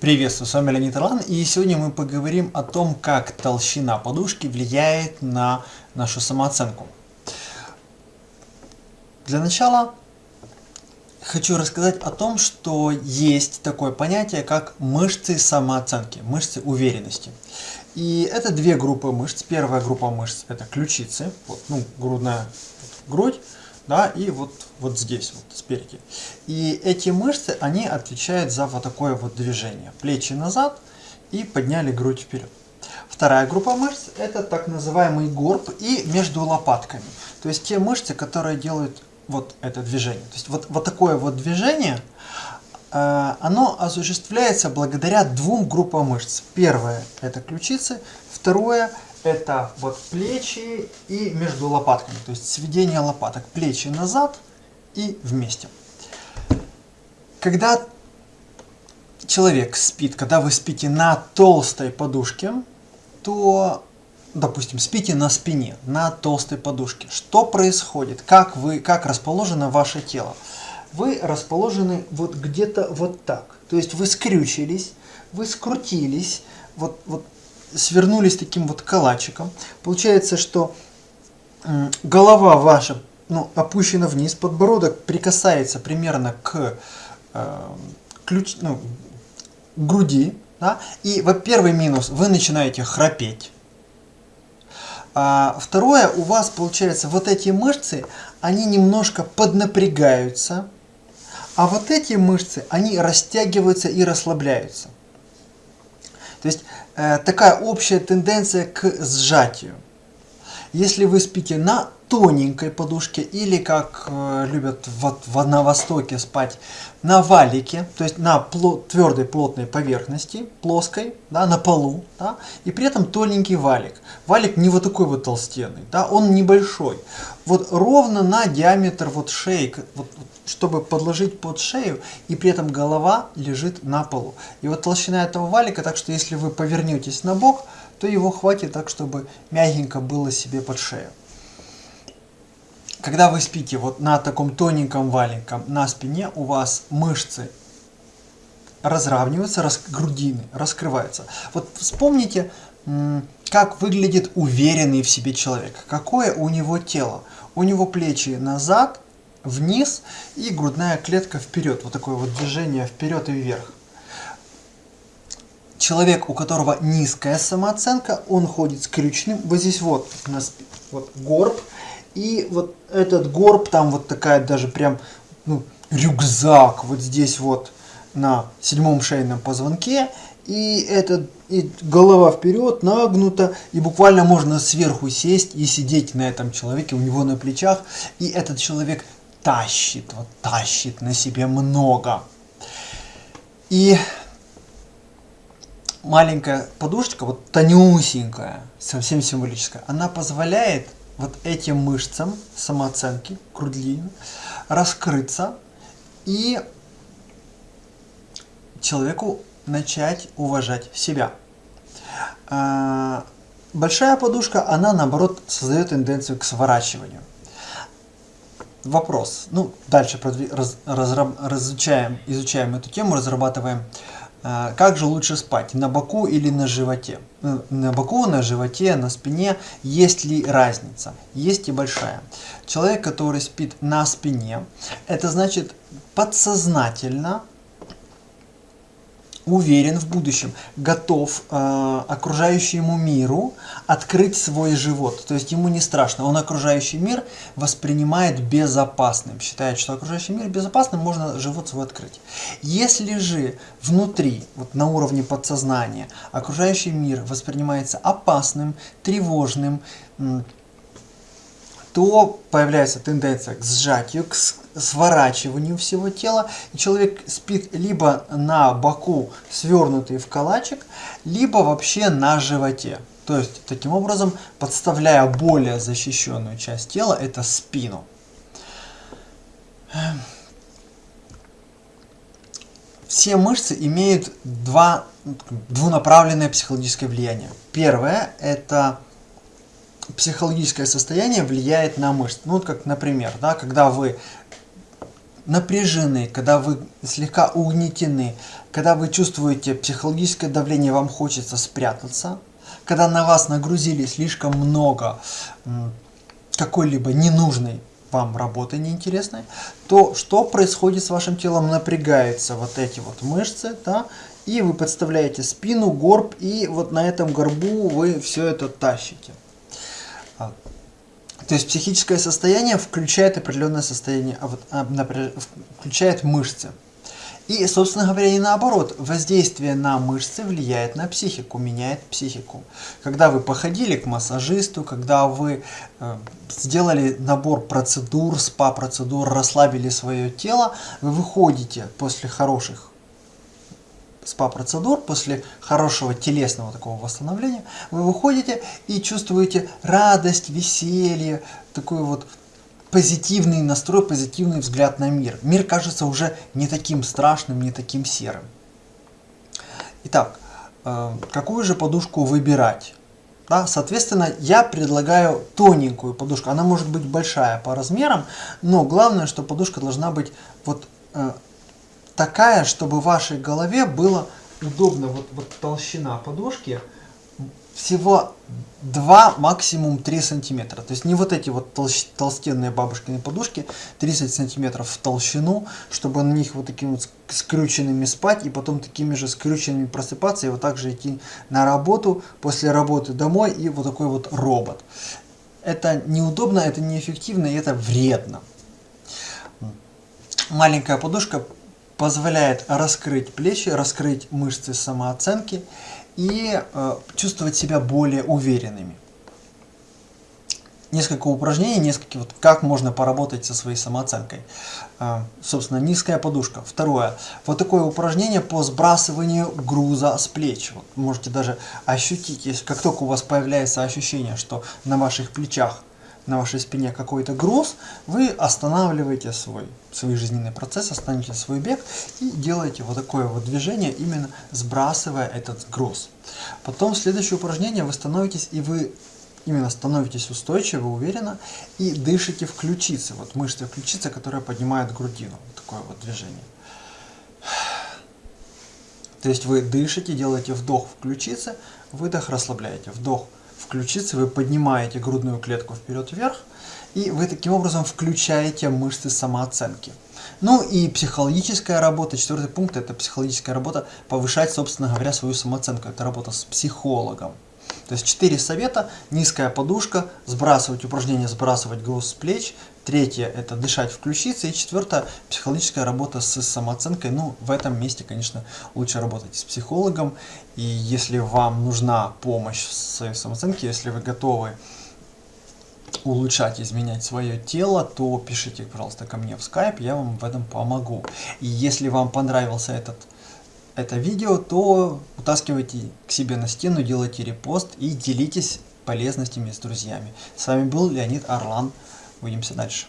Приветствую, с вами Леонид Ирлан, и сегодня мы поговорим о том, как толщина подушки влияет на нашу самооценку. Для начала хочу рассказать о том, что есть такое понятие, как мышцы самооценки, мышцы уверенности. И это две группы мышц. Первая группа мышц это ключицы, вот, ну, грудная грудь, да, и вот, вот здесь, вот спереди. И эти мышцы, они отвечают за вот такое вот движение. Плечи назад и подняли грудь вперед. Вторая группа мышц это так называемый горб и между лопатками. То есть те мышцы, которые делают вот это движение. То есть вот, вот такое вот движение, э, оно осуществляется благодаря двум группам мышц. Первое это ключицы, второе это вот плечи и между лопатками, то есть сведение лопаток, плечи назад и вместе. Когда человек спит, когда вы спите на толстой подушке, то, допустим, спите на спине, на толстой подушке, что происходит, как, вы, как расположено ваше тело? Вы расположены вот где-то вот так, то есть вы скрючились, вы скрутились, вот, вот свернулись таким вот калачиком. Получается, что голова ваша ну, опущена вниз, подбородок прикасается примерно к э, ключ, ну, груди. Да? И вот первый минус, вы начинаете храпеть. А второе, у вас получается вот эти мышцы, они немножко поднапрягаются, а вот эти мышцы, они растягиваются и расслабляются. То есть э, такая общая тенденция к сжатию. Если вы спите на тоненькой подушке или, как э, любят вот, в, на Востоке спать, на валике, то есть на плот, твердой плотной поверхности, плоской, да, на полу, да, и при этом тоненький валик. Валик не вот такой вот толстенный, да, он небольшой. Вот ровно на диаметр вот шеи, вот, чтобы подложить под шею, и при этом голова лежит на полу. И вот толщина этого валика, так что если вы повернетесь на бок, то его хватит так, чтобы мягенько было себе под шею. Когда вы спите вот на таком тоненьком валенком на спине, у вас мышцы разравниваются, рас, грудины раскрываются. Вот вспомните, как выглядит уверенный в себе человек. Какое у него тело? У него плечи назад, вниз и грудная клетка вперед. Вот такое вот движение вперед и вверх. Человек, у которого низкая самооценка, он ходит скрюченным. Вот здесь вот, у нас вот горб. И вот этот горб, там вот такая даже прям ну, рюкзак вот здесь вот на седьмом шейном позвонке. И, этот, и голова вперед, нагнута, и буквально можно сверху сесть и сидеть на этом человеке, у него на плечах. И этот человек тащит, вот тащит на себе много. И маленькая подушечка, вот тонюсенькая, совсем символическая, она позволяет вот этим мышцам самооценки, грудли, раскрыться и человеку начать уважать себя. А, большая подушка, она наоборот создает тенденцию к сворачиванию. Вопрос. Ну, дальше раз, разраб, разучаем, изучаем эту тему, разрабатываем как же лучше спать, на боку или на животе? Ну, на боку, на животе, на спине, есть ли разница? Есть и большая. Человек, который спит на спине, это значит подсознательно уверен в будущем, готов э, окружающему миру открыть свой живот. То есть ему не страшно. Он окружающий мир воспринимает безопасным. Считает, что окружающий мир безопасным, можно живот свой открыть. Если же внутри, вот на уровне подсознания, окружающий мир воспринимается опасным, тревожным, то появляется тенденция к сжатию, к сворачиванию всего тела. И человек спит либо на боку, свернутый в калачик, либо вообще на животе. То есть, таким образом, подставляя более защищенную часть тела, это спину. Все мышцы имеют два, двунаправленное психологическое влияние. Первое – это психологическое состояние влияет на мышцы. Ну, вот как, например, да, когда вы напряжены, когда вы слегка угнетены, когда вы чувствуете психологическое давление, вам хочется спрятаться, когда на вас нагрузили слишком много какой-либо ненужной вам работы неинтересной, то что происходит с вашим телом? Напрягаются вот эти вот мышцы, да, и вы подставляете спину, горб, и вот на этом горбу вы все это тащите. То есть психическое состояние включает определенное состояние, а а, включает мышцы. И, собственно говоря, и наоборот, воздействие на мышцы влияет на психику, меняет психику. Когда вы походили к массажисту, когда вы э, сделали набор процедур, спа-процедур, расслабили свое тело, вы выходите после хороших спа-процедур, после хорошего телесного такого восстановления, вы выходите и чувствуете радость, веселье, такую вот позитивный настрой, позитивный взгляд на мир. Мир кажется уже не таким страшным, не таким серым. Итак, э, какую же подушку выбирать? Да, соответственно, я предлагаю тоненькую подушку. Она может быть большая по размерам, но главное, что подушка должна быть вот э, такая, чтобы вашей голове было удобно. Вот, вот толщина подушки всего 2, максимум 3 сантиметра. То есть не вот эти вот толщ, толстенные бабушкины подушки, 30 сантиметров в толщину, чтобы на них вот такими вот скрюченными спать и потом такими же скрюченными просыпаться и вот так же идти на работу, после работы домой и вот такой вот робот. Это неудобно, это неэффективно и это вредно. Маленькая подушка позволяет раскрыть плечи, раскрыть мышцы самооценки и э, чувствовать себя более уверенными. Несколько упражнений, несколько вот как можно поработать со своей самооценкой. Э, собственно, низкая подушка. Второе. Вот такое упражнение по сбрасыванию груза с плеч. Вот можете даже ощутить, если как только у вас появляется ощущение, что на ваших плечах на вашей спине какой-то груз, вы останавливаете свой, свой жизненный процесс, останавливаете свой бег и делаете вот такое вот движение, именно сбрасывая этот груз. Потом следующее упражнение вы становитесь и вы именно становитесь устойчиво, уверенно и дышите в ключицы. Вот мышцы ключицы, которые поднимают грудину. Вот такое вот движение. То есть вы дышите, делаете вдох в ключице, выдох расслабляете, вдох включиться, вы поднимаете грудную клетку вперед-вверх, и вы таким образом включаете мышцы самооценки. Ну и психологическая работа, четвертый пункт, это психологическая работа, повышать, собственно говоря, свою самооценку. Это работа с психологом. То есть четыре совета, низкая подушка, сбрасывать упражнения, сбрасывать груз с плеч. Третье – это дышать в ключице. И четвертое – психологическая работа с самооценкой. Ну, в этом месте, конечно, лучше работать с психологом. И если вам нужна помощь в своей самооценке, если вы готовы улучшать, изменять свое тело, то пишите, пожалуйста, ко мне в Skype, я вам в этом помогу. И если вам понравился этот это видео, то утаскивайте к себе на стену, делайте репост и делитесь полезностями с друзьями. С вами был Леонид Орлан. Увидимся дальше.